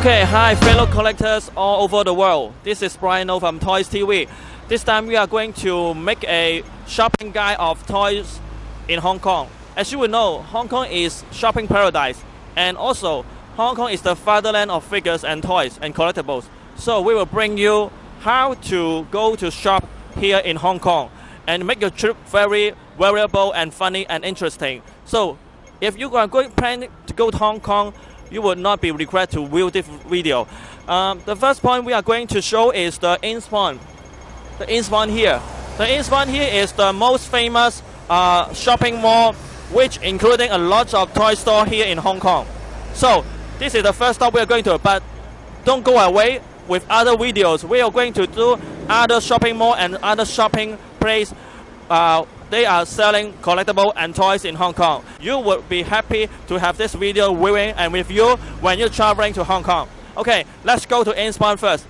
Okay, hi fellow collectors all over the world. This is Brian O from Toys TV. This time we are going to make a shopping guide of toys in Hong Kong. As you will know, Hong Kong is shopping paradise and also Hong Kong is the fatherland of figures and toys and collectibles. So we will bring you how to go to shop here in Hong Kong and make your trip very variable and funny and interesting. So if you are going planning to go to Hong Kong, you will not be regret to view this video. Um, the first point we are going to show is the In's Point. The In's Point here. The In's Point here is the most famous uh, shopping mall, which including a lot of toy store here in Hong Kong. So this is the first stop we are going to, but don't go away with other videos. We are going to do other shopping mall and other shopping place. Uh, they are selling collectible and toys in Hong Kong. You would be happy to have this video viewing and with you when you're traveling to Hong Kong. Okay, let's go to In's Point first.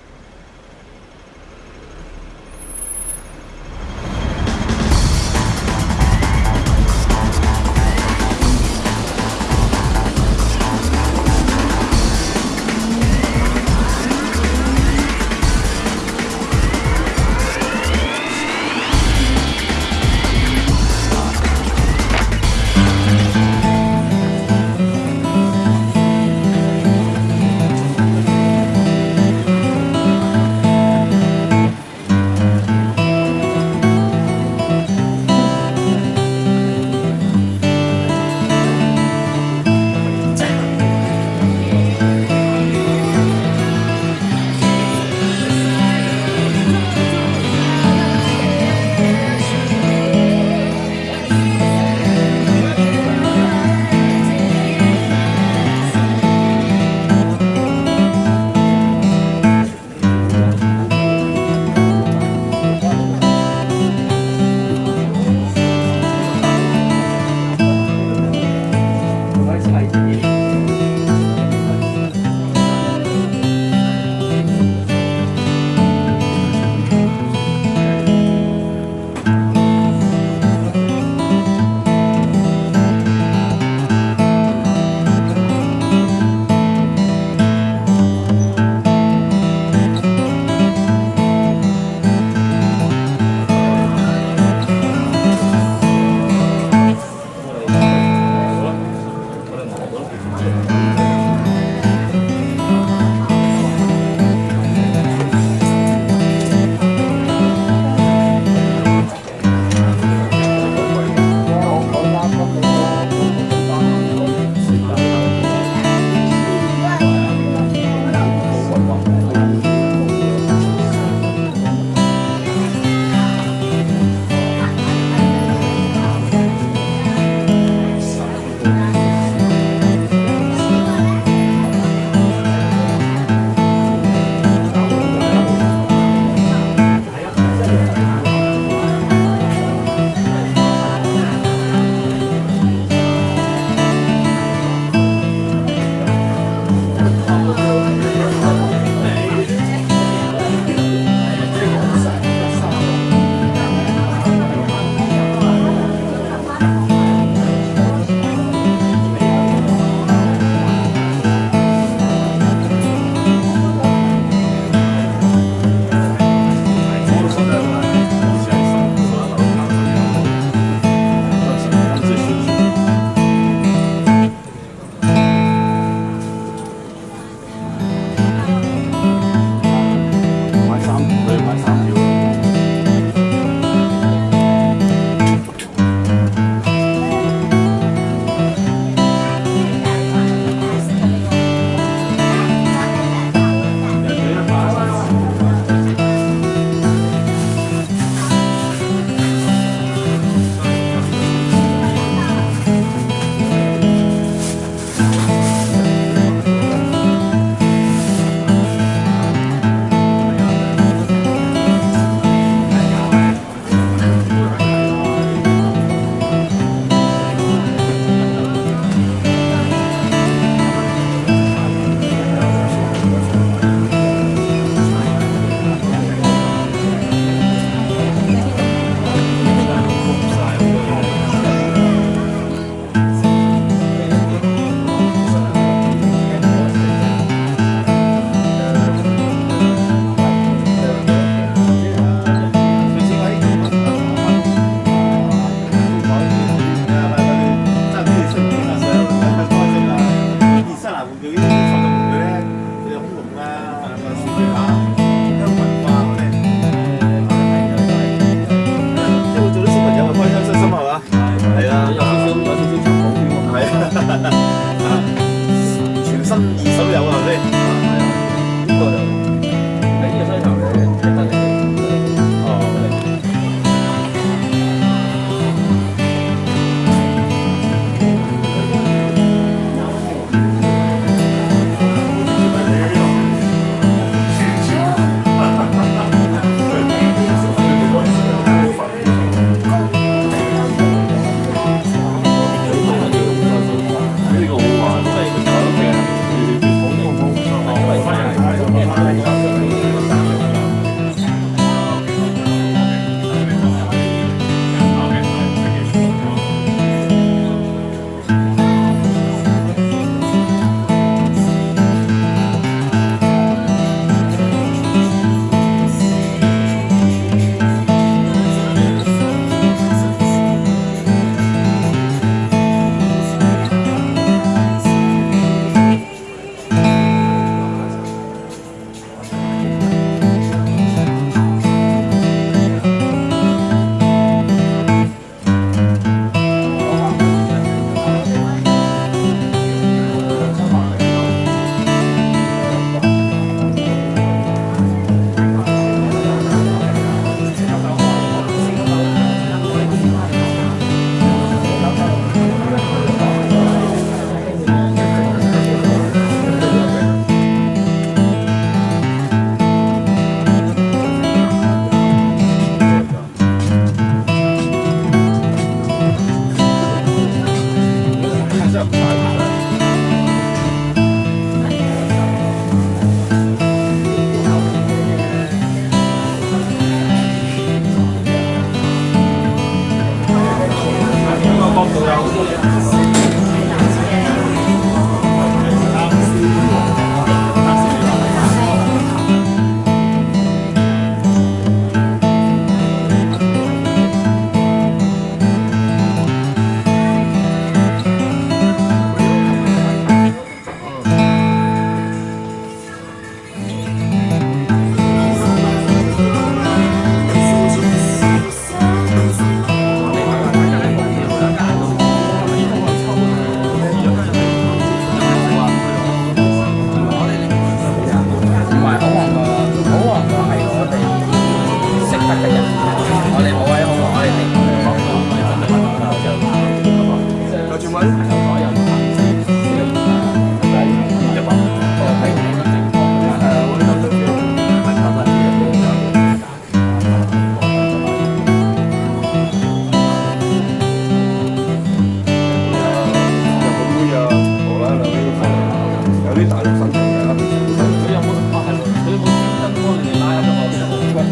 Cultural.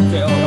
对哦